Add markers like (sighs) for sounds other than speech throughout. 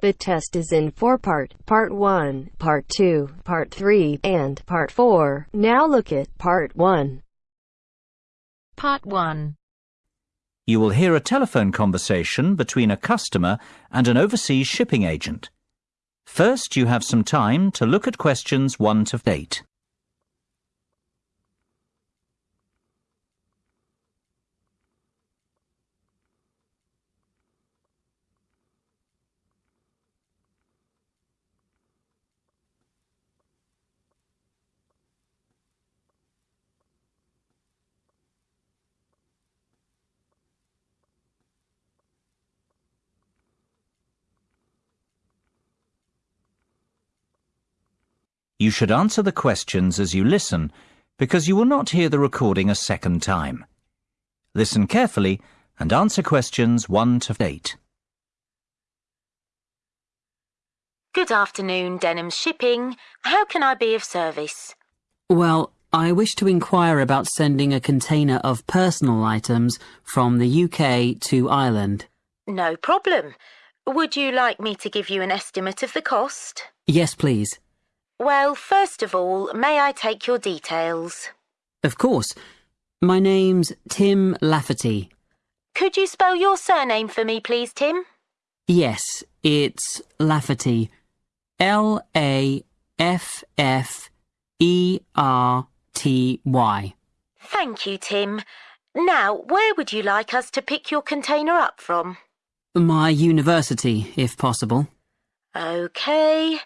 The test is in four part, part 1, part 2, part 3, and part 4. Now look at part 1. Part 1. You will hear a telephone conversation between a customer and an overseas shipping agent. First, you have some time to look at questions 1 to 8. You should answer the questions as you listen, because you will not hear the recording a second time. Listen carefully and answer questions 1 to 8. Good afternoon, Denham Shipping. How can I be of service? Well, I wish to inquire about sending a container of personal items from the UK to Ireland. No problem. Would you like me to give you an estimate of the cost? Yes, please. Well, first of all, may I take your details? Of course. My name's Tim Lafferty. Could you spell your surname for me, please, Tim? Yes, it's Lafferty. L A F F E R T Y. Thank you, Tim. Now, where would you like us to pick your container up from? My university, if possible. OK.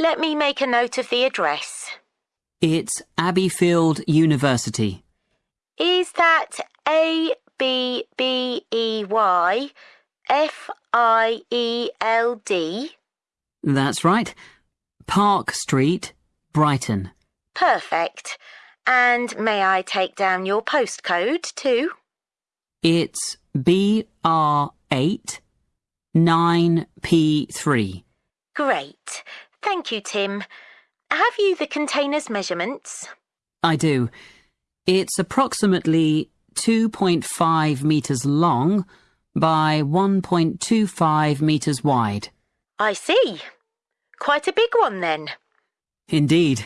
Let me make a note of the address. It's Abbeyfield University. Is that A B B E Y F I E L D? That's right. Park Street, Brighton. Perfect. And may I take down your postcode too? It's BR8 9P3. Great. Thank you, Tim. Have you the container's measurements? I do. It's approximately 2.5 metres long by 1.25 metres wide. I see. Quite a big one then. Indeed.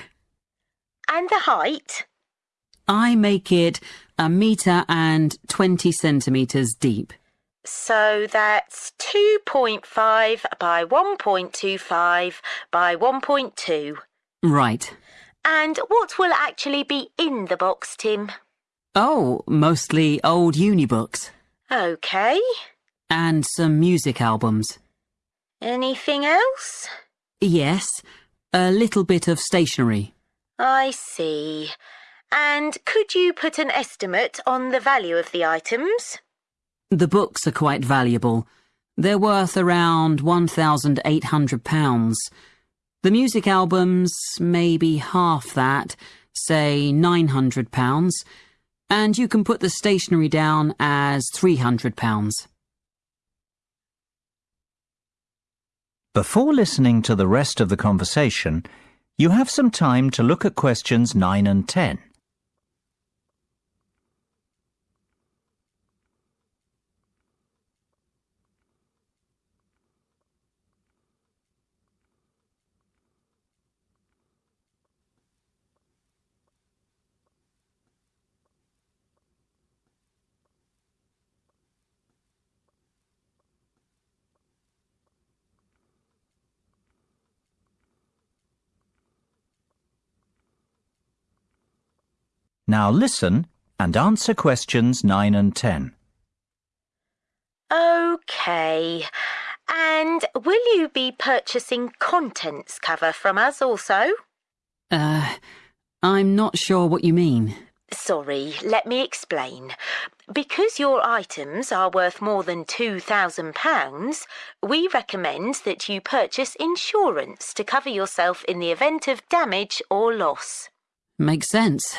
And the height? I make it a metre and 20 centimetres deep. So that's 2.5 by 1.25 by 1.2. Right. And what will actually be in the box, Tim? Oh, mostly old uni books. OK. And some music albums. Anything else? Yes, a little bit of stationery. I see. And could you put an estimate on the value of the items? The books are quite valuable. They're worth around £1,800. The music albums, maybe half that, say £900. And you can put the stationery down as £300. Before listening to the rest of the conversation, you have some time to look at questions 9 and 10. Now listen and answer questions 9 and 10. OK. And will you be purchasing contents cover from us also? Uh, I'm not sure what you mean. Sorry, let me explain. Because your items are worth more than £2,000, we recommend that you purchase insurance to cover yourself in the event of damage or loss. Makes sense.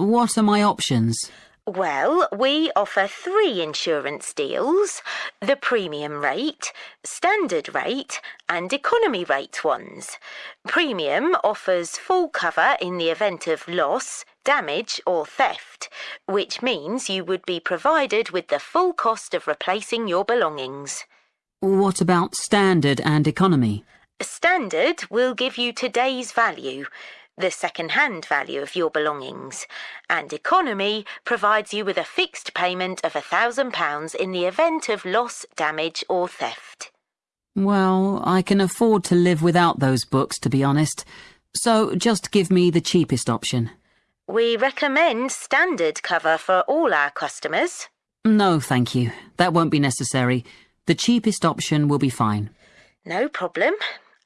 What are my options? Well, we offer three insurance deals the premium rate, standard rate, and economy rate ones. Premium offers full cover in the event of loss, damage, or theft, which means you would be provided with the full cost of replacing your belongings. What about standard and economy? Standard will give you today's value, the second-hand value of your belongings, and economy provides you with a fixed payment of £1,000 in the event of loss, damage or theft. Well, I can afford to live without those books, to be honest. So just give me the cheapest option. We recommend standard cover for all our customers. No, thank you. That won't be necessary. The cheapest option will be fine. No problem.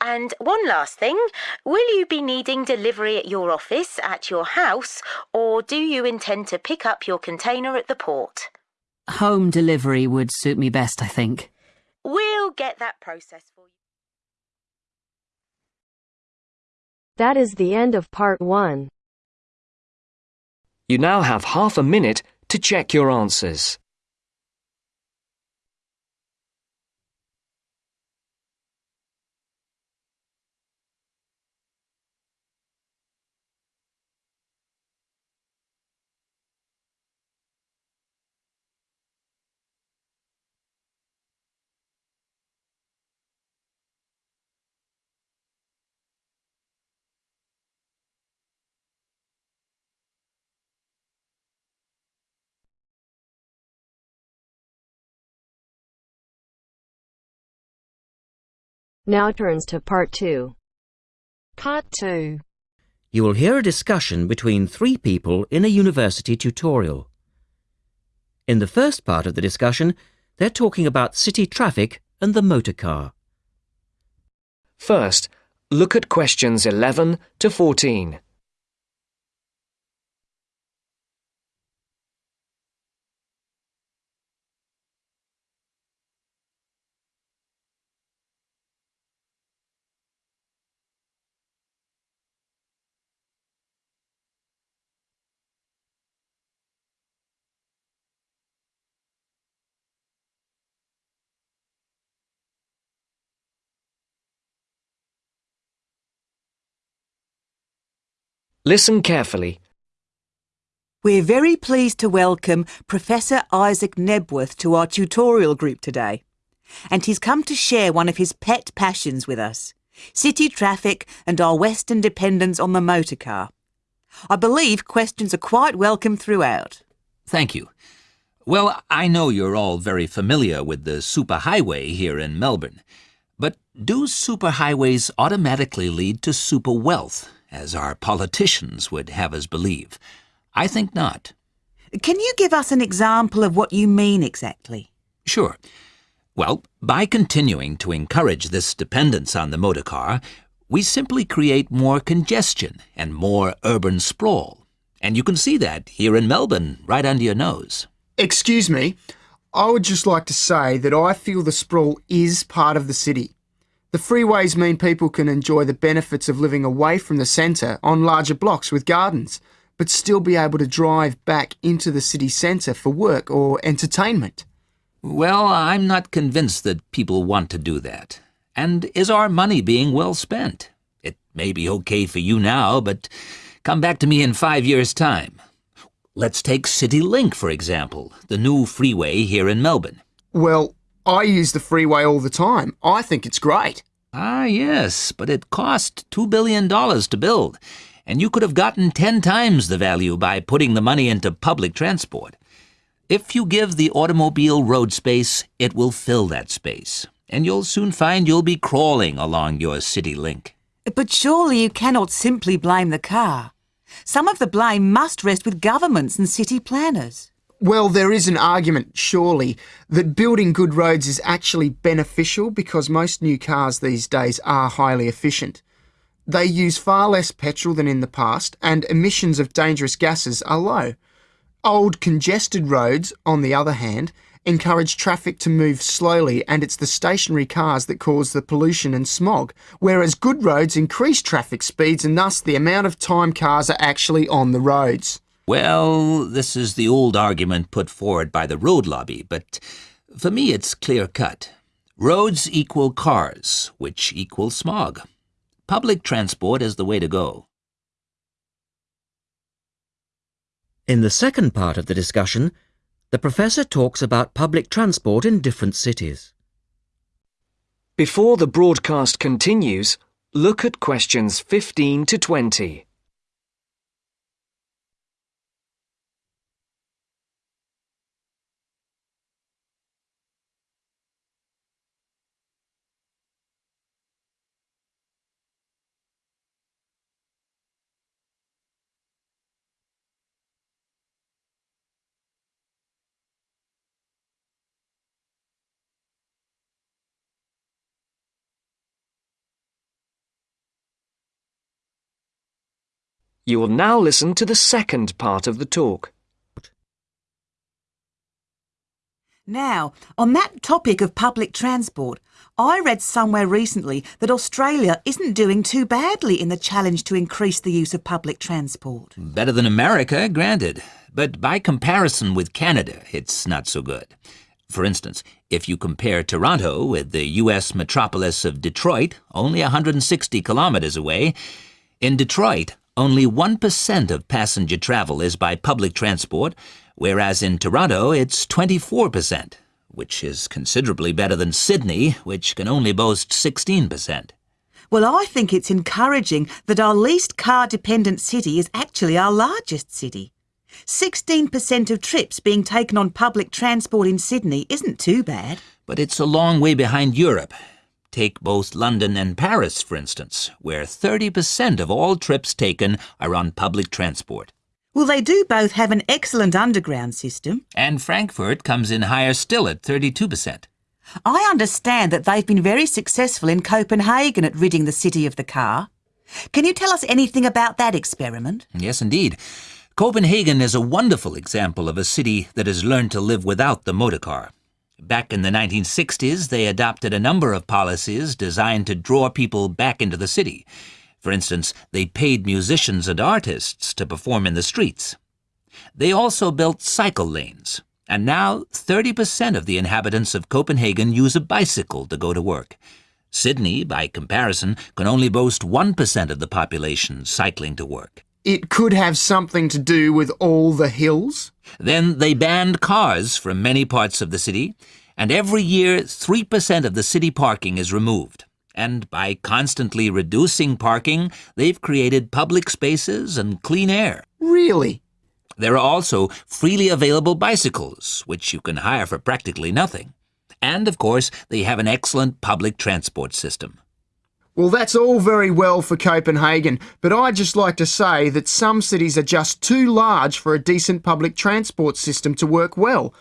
And one last thing, will you be needing delivery at your office, at your house, or do you intend to pick up your container at the port? Home delivery would suit me best, I think. We'll get that process for you. That is the end of part one. You now have half a minute to check your answers. Now turns to part two. Part 2. You will hear a discussion between three people in a university tutorial. In the first part of the discussion, they're talking about city traffic and the motor car. First, look at questions 11 to 14. Listen carefully. We're very pleased to welcome Professor Isaac Nebworth to our tutorial group today. And he's come to share one of his pet passions with us city traffic and our Western dependence on the motor car. I believe questions are quite welcome throughout. Thank you. Well, I know you're all very familiar with the superhighway here in Melbourne. But do superhighways automatically lead to super wealth, as our politicians would have us believe? I think not. Can you give us an example of what you mean exactly? Sure. Well, by continuing to encourage this dependence on the motor car, we simply create more congestion and more urban sprawl. And you can see that here in Melbourne, right under your nose. Excuse me, I would just like to say that I feel the sprawl is part of the city. The freeways mean people can enjoy the benefits of living away from the centre on larger blocks with gardens, but still be able to drive back into the city centre for work or entertainment. Well, I'm not convinced that people want to do that. And is our money being well spent? It may be okay for you now, but come back to me in five years' time. Let's take CityLink, for example, the new freeway here in Melbourne. Well, I use the freeway all the time. I think it's great. Ah, yes, but it cost $2 billion to build, and you could have gotten 10 times the value by putting the money into public transport. If you give the automobile road space, it will fill that space, and you'll soon find you'll be crawling along your city link. But surely you cannot simply blame the car. Some of the blame must rest with governments and city planners. Well, there is an argument, surely, that building good roads is actually beneficial because most new cars these days are highly efficient. They use far less petrol than in the past, and emissions of dangerous gases are low. Old, congested roads, on the other hand, encourage traffic to move slowly, and it's the stationary cars that cause the pollution and smog, whereas good roads increase traffic speeds and thus the amount of time cars are actually on the roads. Well, this is the old argument put forward by the road lobby, but for me it's clear cut. Roads equal cars, which equal smog. Public transport is the way to go. In the second part of the discussion, the professor talks about public transport in different cities. Before the broadcast continues, look at questions 15 to 20. You will now listen to the second part of the talk. Now, on that topic of public transport, I read somewhere recently that Australia isn't doing too badly in the challenge to increase the use of public transport. Better than America, granted. But by comparison with Canada, it's not so good. For instance, if you compare Toronto with the U.S. metropolis of Detroit, only 160 kilometers away, in Detroit, only 1% of passenger travel is by public transport, whereas in Toronto it's 24%, which is considerably better than Sydney, which can only boast 16%. Well, I think it's encouraging that our least car dependent city is actually our largest city. 16% of trips being taken on public transport in Sydney isn't too bad. But it's a long way behind Europe, Take both London and Paris, for instance, where 30% of all trips taken are on public transport. Well, they do both have an excellent underground system. And Frankfurt comes in higher still at 32%. I understand that they've been very successful in Copenhagen at ridding the city of the car. Can you tell us anything about that experiment? Yes, indeed. Copenhagen is a wonderful example of a city that has learned to live without the motor car. Back in the 1960s, they adopted a number of policies designed to draw people back into the city. For instance, they paid musicians and artists to perform in the streets. They also built cycle lanes, and now 30% of the inhabitants of Copenhagen use a bicycle to go to work. Sydney, by comparison, can only boast 1% of the population cycling to work. It could have something to do with all the hills? Then they banned cars from many parts of the city, and every year 3% of the city parking is removed. And by constantly reducing parking, they've created public spaces and clean air. Really? There are also freely available bicycles, which you can hire for practically nothing. And, of course, they have an excellent public transport system. Well, that's all very well for Copenhagen, but I'd just like to say that some cities are just too large for a decent public transport system to work well,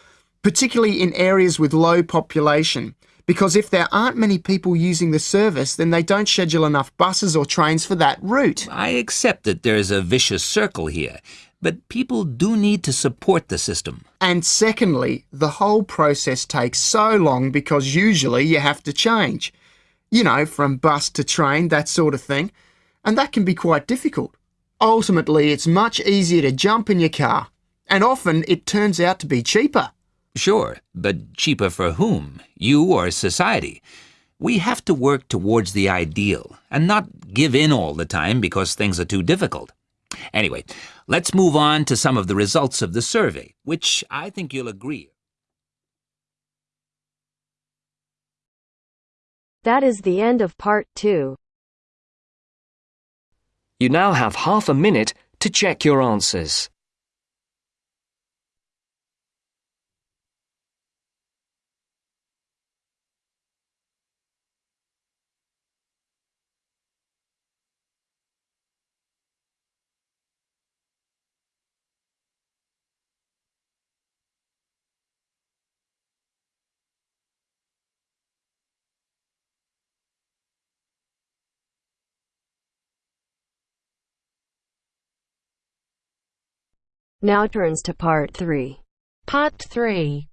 particularly in areas with low population. Because if there aren't many people using the service, then they don't schedule enough buses or trains for that route. I accept that there's a vicious circle here, but people do need to support the system. And secondly, the whole process takes so long because usually you have to change you know, from bus to train, that sort of thing. And that can be quite difficult. Ultimately, it's much easier to jump in your car, and often it turns out to be cheaper. Sure, but cheaper for whom? You or society? We have to work towards the ideal and not give in all the time because things are too difficult. Anyway, let's move on to some of the results of the survey, which I think you'll agree That is the end of part two. You now have half a minute to check your answers. Now turns to part 3. Part 3.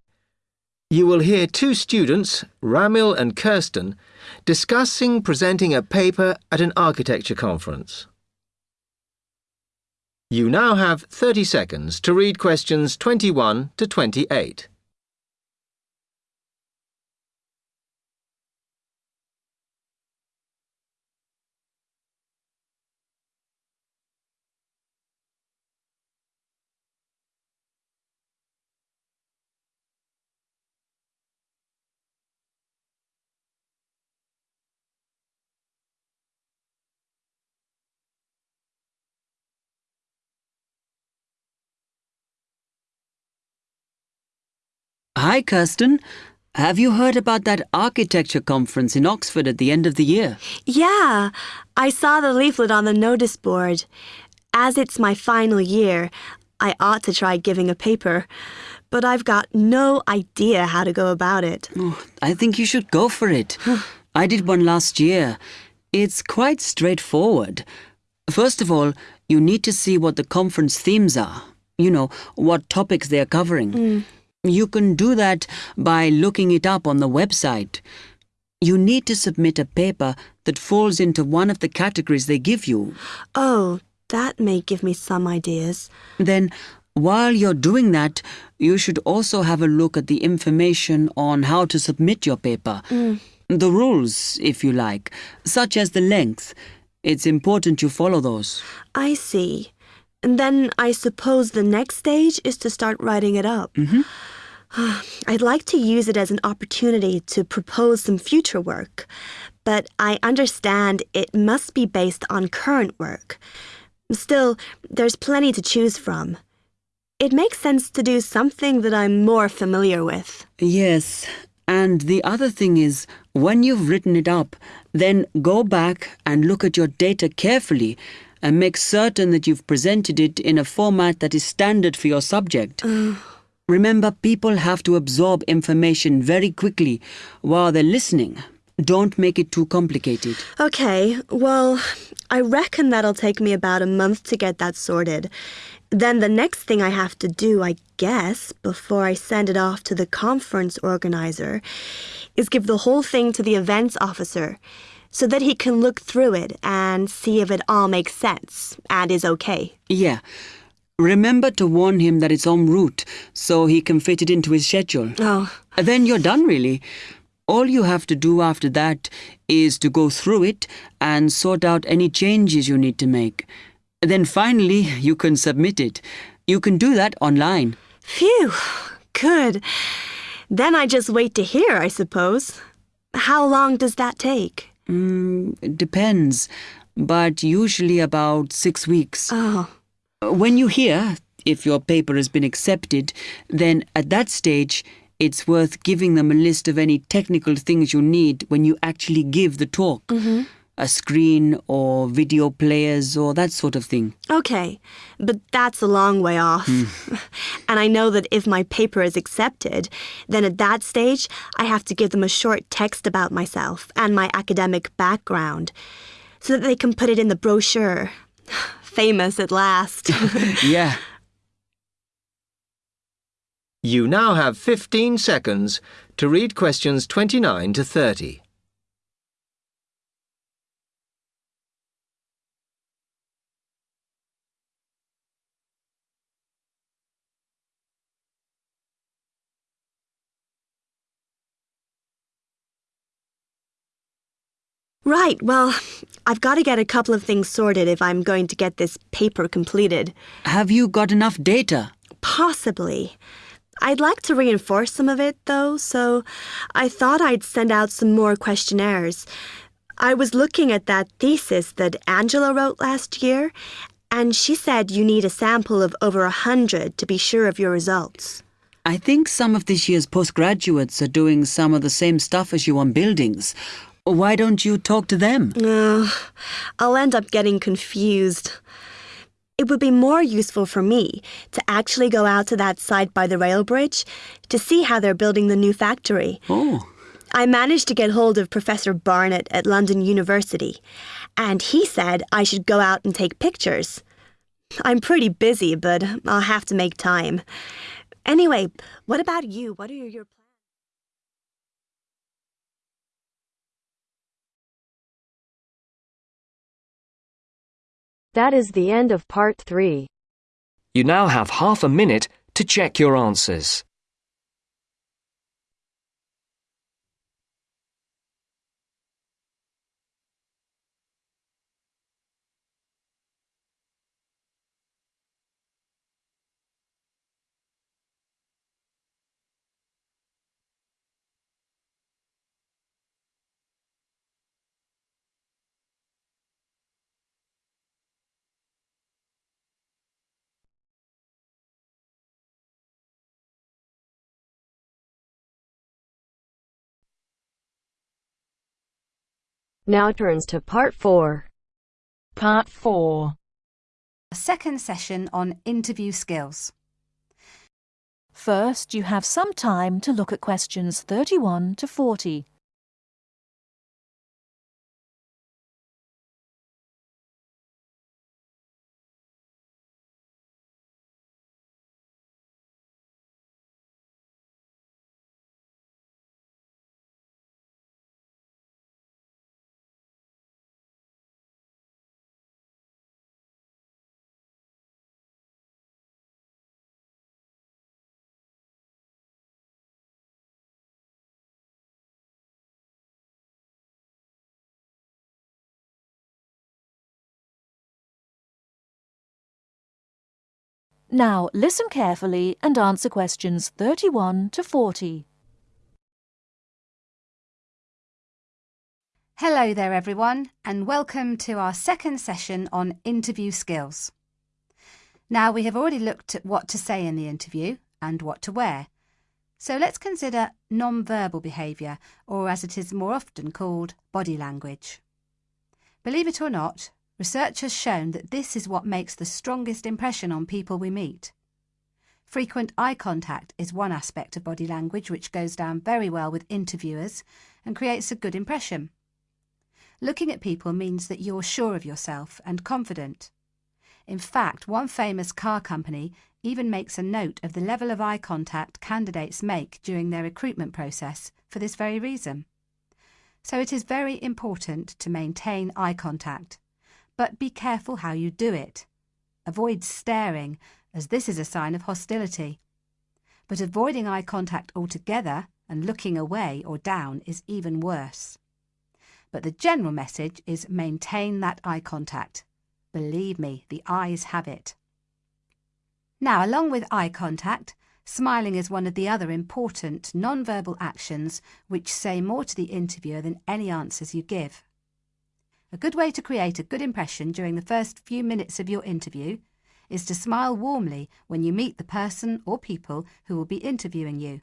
You will hear two students, Ramil and Kirsten, discussing presenting a paper at an architecture conference. You now have 30 seconds to read questions 21 to 28. Hi, Kirsten. Have you heard about that architecture conference in Oxford at the end of the year? Yeah, I saw the leaflet on the notice board. As it's my final year, I ought to try giving a paper, but I've got no idea how to go about it. Oh, I think you should go for it. I did one last year. It's quite straightforward. First of all, you need to see what the conference themes are. You know, what topics they're covering. Mm. You can do that by looking it up on the website. You need to submit a paper that falls into one of the categories they give you. Oh, that may give me some ideas. Then, while you're doing that, you should also have a look at the information on how to submit your paper. Mm. The rules, if you like, such as the length. It's important you follow those. I see. And then I suppose the next stage is to start writing it up. Mhm. (sighs) I'd like to use it as an opportunity to propose some future work, but I understand it must be based on current work. Still, there's plenty to choose from. It makes sense to do something that I'm more familiar with. Yes, and the other thing is, when you've written it up, then go back and look at your data carefully and make certain that you've presented it in a format that is standard for your subject. Remember, people have to absorb information very quickly while they're listening. Don't make it too complicated. Okay, well, I reckon that'll take me about a month to get that sorted. Then the next thing I have to do, I guess, before I send it off to the conference organizer, is give the whole thing to the events officer so that he can look through it and see if it all makes sense and is okay. Yeah. Remember to warn him that it's en route so he can fit it into his schedule. Oh, Then you're done, really. All you have to do after that is to go through it and sort out any changes you need to make. Then finally, you can submit it. You can do that online. phew, good. Then I just wait to hear, I suppose. How long does that take? Mm, it depends, but usually about six weeks. Oh, When you hear if your paper has been accepted, then at that stage, it's worth giving them a list of any technical things you need when you actually give the talk. A screen or video players or that sort of thing. okay. But that's a long way off. Hmm. (laughs) and I know that if my paper is accepted, then at that stage, I have to give them a short text about myself and my academic background so that they can put it in the brochure. (sighs) Famous at last. (laughs) (laughs) Yeah. You now have 15 seconds to read questions 29 to 30. Right, well, I've got to get a couple of things sorted if I'm going to get this paper completed. Have you got enough data? Possibly. I'd like to reinforce some of it, though, so I thought I'd send out some more questionnaires. I was looking at that thesis that Angela wrote last year, and she said you need a sample of over a hundred to be sure of your results. I think some of this year's postgraduates are doing some of the same stuff as you on buildings. Why don't you talk to them? Ugh, I'll end up getting confused. It would be more useful for me to actually go out to that site by the rail bridge to see how they're building the new factory. Oh, I managed to get hold of Professor Barnett at London University, and he said I should go out and take pictures. I'm pretty busy, but I'll have to make time. Anyway, what about you? What are your plans? That is the end of part 3. You now have half a minute to check your answers. Now turns to part 4. Part 4. A second session on interview skills. First, you have some time to look at questions 31 to 40. Now listen carefully and answer questions 31 to 40. Hello there everyone and welcome to our second session on interview skills. Now we have already looked at what to say in the interview and what to wear. So let's consider non-verbal behaviour or as it is more often called body language. Believe it or not, Research has shown that this is what makes the strongest impression on people we meet. Frequent eye contact is one aspect of body language which goes down very well with interviewers and creates a good impression. Looking at people means that you're sure of yourself and confident. In fact, one famous car company even makes a note of the level of eye contact candidates make during their recruitment process for this very reason. So it is very important to maintain eye contact but be careful how you do it. Avoid staring, as this is a sign of hostility. But avoiding eye contact altogether and looking away or down is even worse. But the general message is maintain that eye contact. Believe me, the eyes have it. Now, along with eye contact, smiling is one of the other important non-verbal actions which say more to the interviewer than any answers you give. A good way to create a good impression during the first few minutes of your interview is to smile warmly when you meet the person or people who will be interviewing you.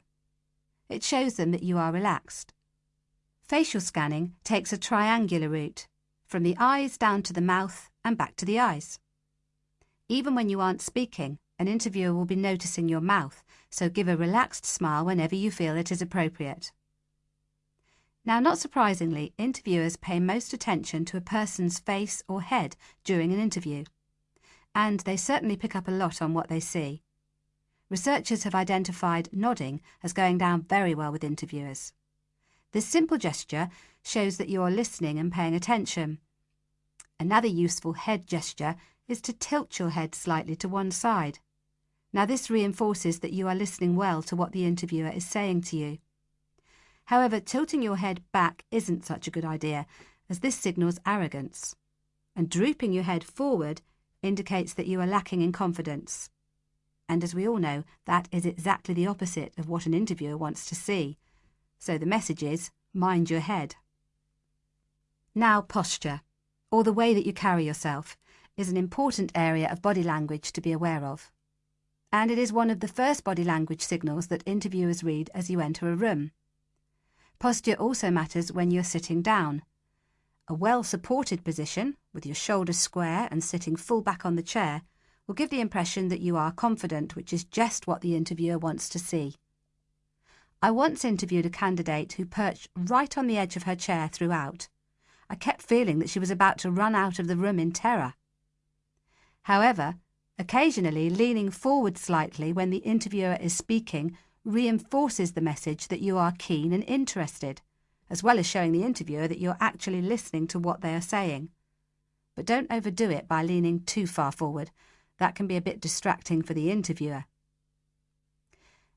It shows them that you are relaxed. Facial scanning takes a triangular route, from the eyes down to the mouth and back to the eyes. Even when you aren't speaking, an interviewer will be noticing your mouth, so give a relaxed smile whenever you feel it is appropriate. Now, not surprisingly, interviewers pay most attention to a person's face or head during an interview, and they certainly pick up a lot on what they see. Researchers have identified nodding as going down very well with interviewers. This simple gesture shows that you are listening and paying attention. Another useful head gesture is to tilt your head slightly to one side. Now this reinforces that you are listening well to what the interviewer is saying to you. However, tilting your head back isn't such a good idea, as this signals arrogance. And drooping your head forward indicates that you are lacking in confidence. And as we all know, that is exactly the opposite of what an interviewer wants to see. So the message is, mind your head. Now posture, or the way that you carry yourself, is an important area of body language to be aware of. And it is one of the first body language signals that interviewers read as you enter a room. Posture also matters when you're sitting down. A well-supported position, with your shoulders square and sitting full back on the chair, will give the impression that you are confident, which is just what the interviewer wants to see. I once interviewed a candidate who perched right on the edge of her chair throughout. I kept feeling that she was about to run out of the room in terror. However, occasionally leaning forward slightly when the interviewer is speaking reinforces the message that you are keen and interested, as well as showing the interviewer that you're actually listening to what they are saying. But don't overdo it by leaning too far forward. That can be a bit distracting for the interviewer.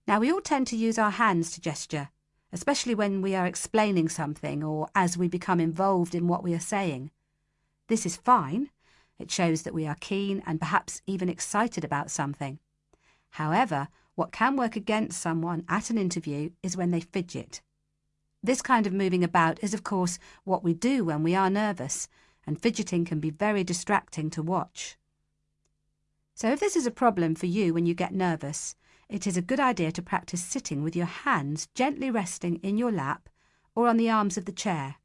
Now, we all tend to use our hands to gesture, especially when we are explaining something or as we become involved in what we are saying. This is fine. It shows that we are keen and perhaps even excited about something. However, what can work against someone at an interview is when they fidget. This kind of moving about is, of course, what we do when we are nervous, and fidgeting can be very distracting to watch. So if this is a problem for you when you get nervous, it is a good idea to practice sitting with your hands gently resting in your lap or on the arms of the chair.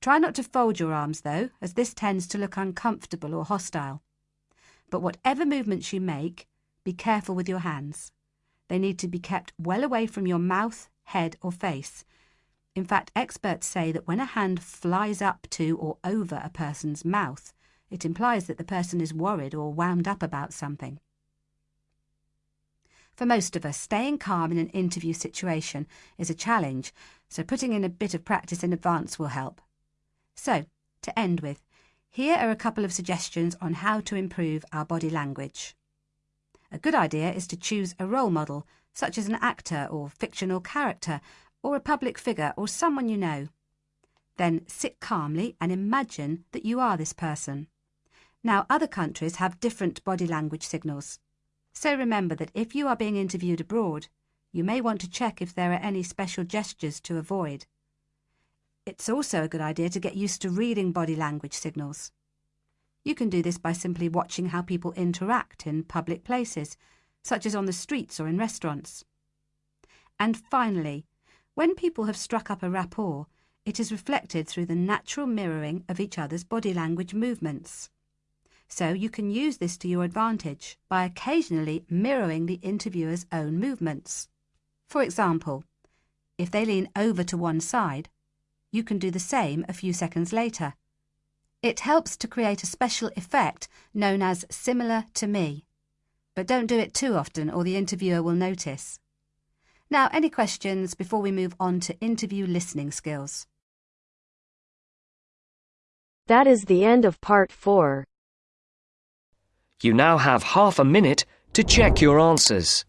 Try not to fold your arms though, as this tends to look uncomfortable or hostile. But whatever movements you make, be careful with your hands. They need to be kept well away from your mouth, head or face. In fact, experts say that when a hand flies up to or over a person's mouth, it implies that the person is worried or wound up about something. For most of us, staying calm in an interview situation is a challenge, so putting in a bit of practice in advance will help. So, to end with, here are a couple of suggestions on how to improve our body language. A good idea is to choose a role model, such as an actor or fictional character, or a public figure or someone you know. Then sit calmly and imagine that you are this person. Now, other countries have different body language signals. So remember that if you are being interviewed abroad, you may want to check if there are any special gestures to avoid. It's also a good idea to get used to reading body language signals. You can do this by simply watching how people interact in public places, such as on the streets or in restaurants. And finally, when people have struck up a rapport, it is reflected through the natural mirroring of each other's body language movements so you can use this to your advantage by occasionally mirroring the interviewer's own movements. For example, if they lean over to one side, you can do the same a few seconds later. It helps to create a special effect known as similar to me. But don't do it too often or the interviewer will notice. Now, any questions before we move on to interview listening skills? That is the end of part 4. You now have half a minute to check your answers.